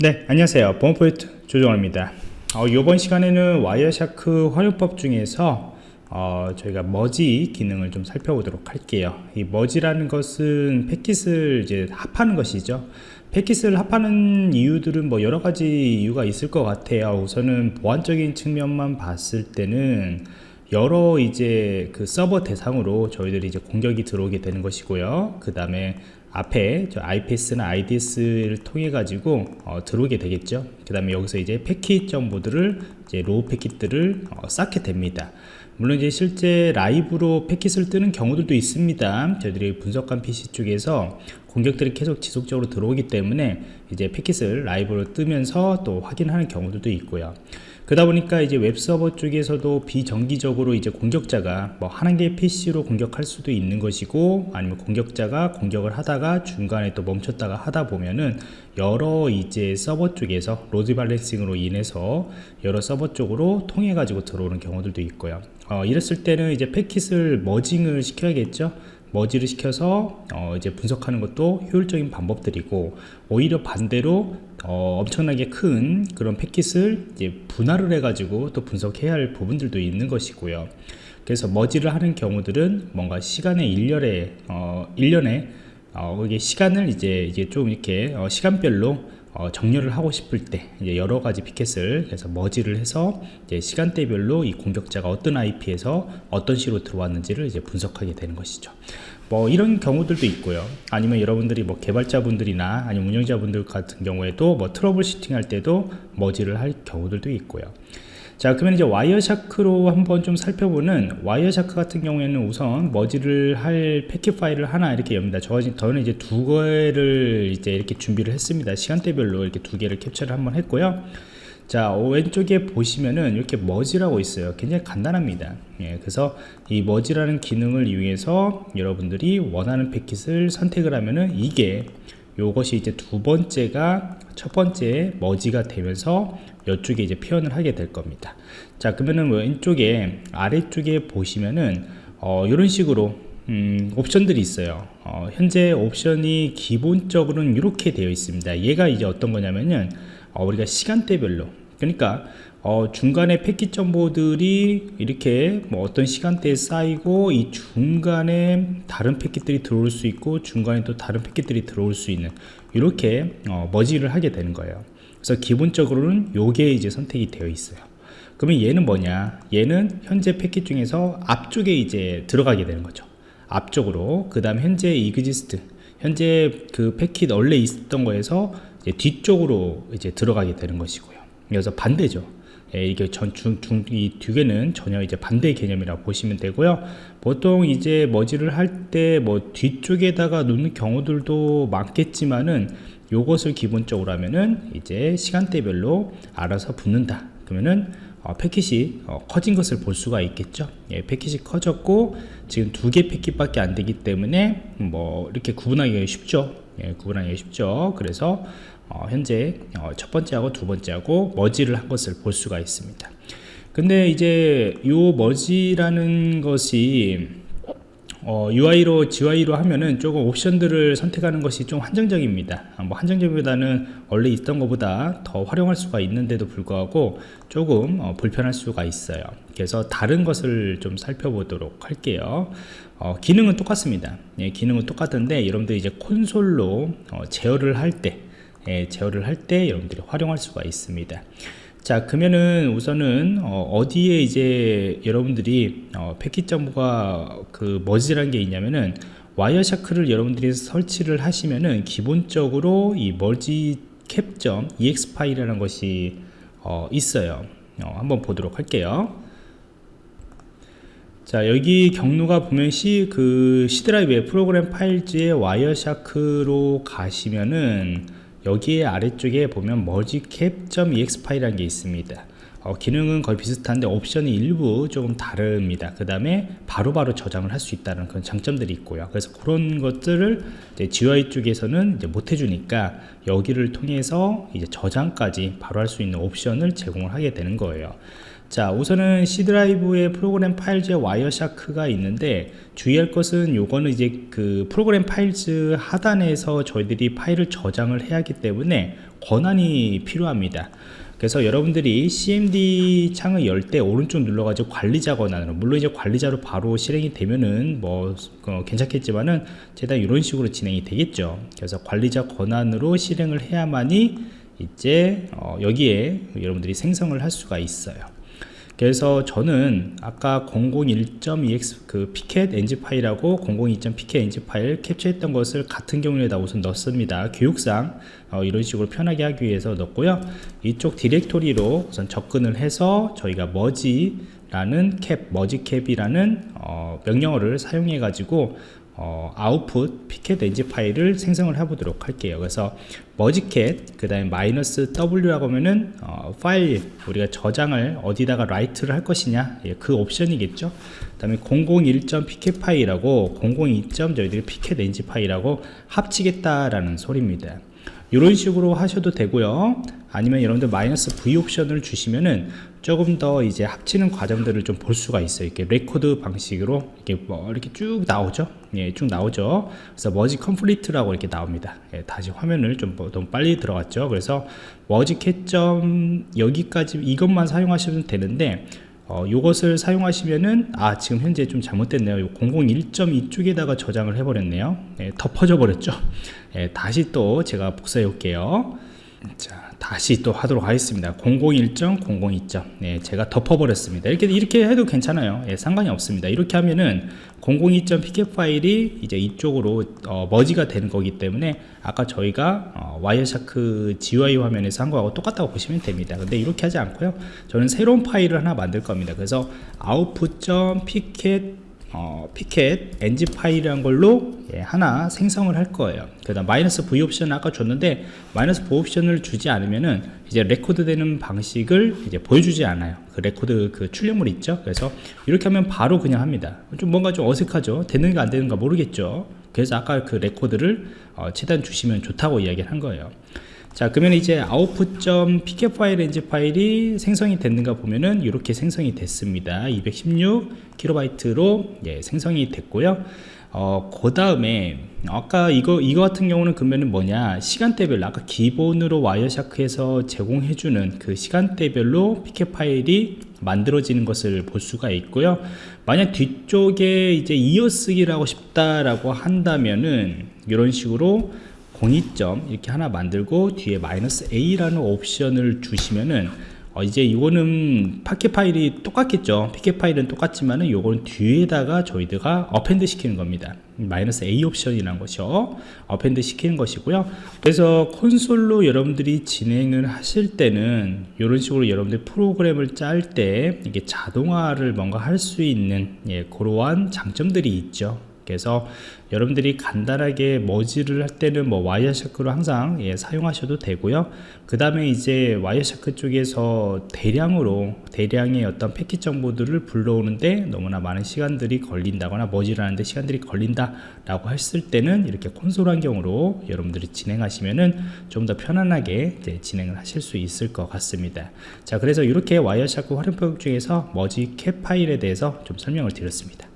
네 안녕하세요. 보안포인트 조정호입니다. 어, 이번 시간에는 Wireshark 활용법 중에서 어, 저희가 머지 기능을 좀 살펴보도록 할게요. 이 merge라는 것은 패킷을 이제 합하는 것이죠. 패킷을 합하는 이유들은 뭐 여러 가지 이유가 있을 것 같아요. 우선은 보안적인 측면만 봤을 때는 여러 이제 그 서버 대상으로 저희들이 이제 공격이 들어오게 되는 것이고요. 그 다음에 앞에 저 IPS나 IDS를 통해 가지고 어, 들어오게 되겠죠. 그 다음에 여기서 이제 패킷 정보들을 이제 raw 패킷들을 어, 쌓게 됩니다. 물론 이제 실제 라이브로 패킷을 뜨는 경우들도 있습니다. 저희들이 분석관 PC 쪽에서 공격들이 계속 지속적으로 들어오기 때문에 이제 패킷을 라이브로 뜨면서 또 확인하는 경우들도 있고요. 그러다 보니까 이제 웹서버 쪽에서도 비정기적으로 이제 공격자가 뭐 한 개 PC로 공격할 수도 있는 것이고 아니면 공격자가 공격을 하다가 중간에 또 멈췄다가 하다 보면은 여러 이제 서버 쪽에서 load balancing으로 인해서 여러 서버 쪽으로 통해 가지고 들어오는 경우들도 있고요. 어, 이랬을 때는 이제 패킷을 merging을 시켜야겠죠 merge를 시켜서 어 이제 분석하는 것도 효율적인 방법들이고 오히려 반대로 어 엄청나게 큰 그런 패킷을 이제 분할을 해 가지고 또 분석해야 할 부분들도 있는 것이고요. 그래서 merge를 하는 경우들은 뭔가 시간의 일련의 어 1년에 어 이게 시간을 이제 이게 좀 이렇게 어 시간별로 어, 정렬을 하고 싶을 때 이제 여러 가지 패킷을 그래서 merge를 해서 이제 시간대별로 이 공격자가 어떤 IP에서 어떤 식으로 들어왔는지를 이제 분석하게 되는 것이죠. 뭐 이런 경우들도 있고요. 아니면 여러분들이 뭐 개발자분들이나 아니면 운영자분들 같은 경우에도 뭐 troubleshooting 할 때도 merge를 할 경우들도 있고요. 자 그러면 이제 Wireshark로 한번 좀 살펴보는 Wireshark 같은 경우에는 우선 merge를 할 패킷 파일을 하나 이렇게 엽니다. 저, 저는 이제 두 개를 이제 이렇게 준비를 했습니다. 시간대별로 이렇게 두 개를 캡처를 한번 했고요. 자 왼쪽에 보시면은 이렇게 머지라고 있어요. 굉장히 간단합니다. 예, 그래서 이 머지라는 기능을 이용해서 여러분들이 원하는 패킷을 선택을 하면은 이게 요것이 이제 두 번째가 첫 번째 머지가 되면서 이쪽에 이제 표현을 하게 될 겁니다. 자 그러면은 왼쪽에 아래쪽에 보시면은 어, 이런 식으로 음, 옵션들이 있어요. 어, 현재 옵션이 기본적으로는 이렇게 되어 있습니다. 얘가 이제 어떤 거냐면은 어, 우리가 시간대별로. 그러니까 어, 중간에 패킷 정보들이 이렇게 뭐 어떤 시간대에 쌓이고 이 중간에 다른 패킷들이 들어올 수 있고 중간에 또 다른 패킷들이 들어올 수 있는 이렇게 어, 머지를 하게 되는 거예요. 그래서 기본적으로는 요게 이제 선택이 되어 있어요. 그러면 얘는 뭐냐? 얘는 현재 패킷 중에서 앞쪽에 이제 들어가게 되는 거죠. 앞쪽으로. 그 다음 현재 exist 현재 그 패킷 원래 있었던 거에서 이제 뒤쪽으로 이제 들어가게 되는 것이고요. 그래서 반대죠 예, 이게 전, 중, 중, 이두 개는 전혀 이제 반대 개념이라고 보시면 되고요. 보통 이제 머지를 할 때 뭐 뒤쪽에다가 놓는 경우들도 많겠지만은 요것을 기본적으로 하면은 이제 시간대별로 알아서 붙는다. 그러면은 어, 패킷이 어, 커진 것을 볼 수가 있겠죠. 예, 패킷이 커졌고 지금 두 개 패킷밖에 안 되기 때문에 뭐 이렇게 구분하기가 쉽죠. 예, 구분하기가 쉽죠. 그래서 어, 현재 어, 첫 번째하고 두 번째하고 머지를 한 것을 볼 수가 있습니다. 근데 이제 요 머지라는 것이 어, UI로 GUI로 하면은 조금 옵션들을 선택하는 것이 좀 한정적입니다. 아, 뭐 한정적보다는 원래 있던 것보다 더 활용할 수가 있는데도 불구하고 조금 어, 불편할 수가 있어요. 그래서 다른 것을 좀 살펴보도록 할게요. 어, 기능은 똑같습니다. 예, 기능은 똑같은데 여러분들 이제 콘솔로 어, 제어를 할때 예, 제어를 할 때 여러분들이 활용할 수가 있습니다. 자 그러면은 우선은 어, 디에 이제 여러분들이 어, 패킷 정보가 그 merge라는 게 있냐면은 Wireshark를 여러분들이 설치를 하시면은 기본적으로 이 mergecap점 exe 파일이라는 것이 어, 있어요. 어, 한번 보도록 할게요. 자 여기 경로가 보면 C 그 C 드라이브의 프로그램 파일즈의 와이어샤크로 가시면은 여기에 아래쪽에 보면 mergeCap.ex 파일이라는 게 있습니다. 어, 기능은 거의 비슷한데 옵션이 일부 조금 다릅니다. 그 다음에 바로바로 저장을 할 수 있다는 그런 장점들이 있고요. 그래서 그런 것들을 GUI 쪽에서는 못 해주니까 여기를 통해서 이제 저장까지 바로 할 수 있는 옵션을 제공을 하게 되는 거예요 자 우선은 C 드라이브의 Program Files에 Wireshark가 있는데 주의할 것은 요거는 이제 그 Program Files 하단에서 저희들이 파일을 저장을 해야 하기 때문에 권한이 필요합니다. 그래서 여러분들이 CMD 창을 열 때 오른쪽 눌러가지고 관리자 권한으로 물론 이제 관리자로 바로 실행이 되면은 뭐 어, 괜찮겠지만은 제가 이런 식으로 진행이 되겠죠. 그래서 관리자 권한으로 실행을 해야만이 이제 어, 여기에 여러분들이 생성을 할 수가 있어요 그래서 저는 아까 001.ex 그 피켓 ng 파일하고 002.pk ng 파일 캡처했던 것을 같은 경우에다 우선 넣습니다. 교육상 어, 이런 식으로 편하게 하기 위해서 넣고요. 이쪽 디렉토리로 우선 접근을 해서 저희가 머지 라는 cap, mergecap이라는 어, 명령어를 사용해 가지고 어, output pcapng 파일을 생성을 해보도록 할게요. 그래서 mergecap 그 다음에 마이너스 W라고 하면은 어, 파일 우리가 저장을 어디다가 write를 할 것이냐 예, 그 옵션이겠죠. 그 다음에 001.pcap 파일하고 002. 저희들이 엔지 파일하고 합치겠다라는 소리입니다. 이런 식으로 하셔도 되고요. 아니면 여러분들 마이너스 V 옵션을 주시면은 조금 더 이제 합치는 과정들을 좀 볼 수가 있어요. 이렇게 레코드 방식으로 이렇게 뭐 이렇게 쭉 나오죠? 예, 쭉 나오죠. 그래서 merge complete라고 이렇게 나옵니다. 예, 다시 화면을 좀 너무 빨리 들어갔죠? 그래서 mergecap점 여기까지 이것만 사용하시면 되는데 어, 요것을 사용하시면은 아 지금 현재 좀 잘못됐네요. 001.2 쪽에다가 저장을 해버렸네요. 예, 덮어져 버렸죠. 예, 다시 또 제가 복사해 올게요. 자 다시 또 하도록 하겠습니다. 001.002. 네, 제가 덮어버렸습니다. 이렇게 이렇게 해도 괜찮아요. 예, 상관이 없습니다. 이렇게 하면은 002.pcap 파일이 이제 이쪽으로 어, merge가 되는 거기 때문에 아까 저희가 어, Wireshark GUI 화면에서 한 거하고 똑같다고 보시면 됩니다. 근데 이렇게 하지 않고요. 저는 새로운 파일을 하나 만들 겁니다. 그래서 output.pcap 어, pcapng 파일이란 걸로 예, 하나 생성을 할 거예요. 그 다음 마이너스 v 옵션 아까 줬는데 마이너스 v 옵션을 주지 않으면은 이제 레코드 되는 방식을 이제 보여주지 않아요. 그 레코드 그 출력물 있죠? 그래서 이렇게 하면 바로 그냥 합니다. 좀 뭔가 좀 어색하죠? 되는가 안 되는가 모르겠죠? 그래서 아까 그 레코드를 어, 최대한 주시면 좋다고 이야기를 한 거예요 자 그러면 이제 output.pcap 파일 ng 파일이 생성이 됐는가 보면은 이렇게 생성이 됐습니다. 216kb로 예, 생성이 됐고요. 어, 그 다음에 아까 이거 이거 같은 경우는 그러면은 뭐냐? 시간대별로 아까 기본으로 Wireshark에서 제공해주는 그 시간대별로 pcap 파일이 만들어지는 것을 볼 수가 있고요. 만약 뒤쪽에 이제 이어쓰기를 하고 싶다라고 한다면은 이런 식으로 02점 이렇게 하나 만들고 뒤에 마이너스 A라는 옵션을 주시면은 어 이제 이거는 pcap 파일이 똑같겠죠. pcap 파일은 똑같지만은 이거는 뒤에다가 저희들가 append 시키는 겁니다. 마이너스 A 옵션이라는 것이요. append 시키는 것이고요. 그래서 콘솔로 여러분들이 진행을 하실 때는 이런 식으로 여러분들 프로그램을 짤 때 이게 자동화를 뭔가 할 수 있는 예, 그러한 장점들이 있죠 그래서 여러분들이 간단하게 머지를 할 때는 뭐 Wireshark로 항상 예, 사용하셔도 되고요. 그 다음에 이제 Wireshark 쪽에서 대량으로 대량의 어떤 패킷 정보들을 불러오는데 너무나 많은 시간들이 걸린다거나 머지를 하는데 시간들이 걸린다 라고 했을 때는 이렇게 콘솔 환경으로 여러분들이 진행하시면은 좀 더 편안하게 진행을 하실 수 있을 것 같습니다. 자 그래서 이렇게 Wireshark 활용법 중에서 mergecap 파일에 대해서 좀 설명을 드렸습니다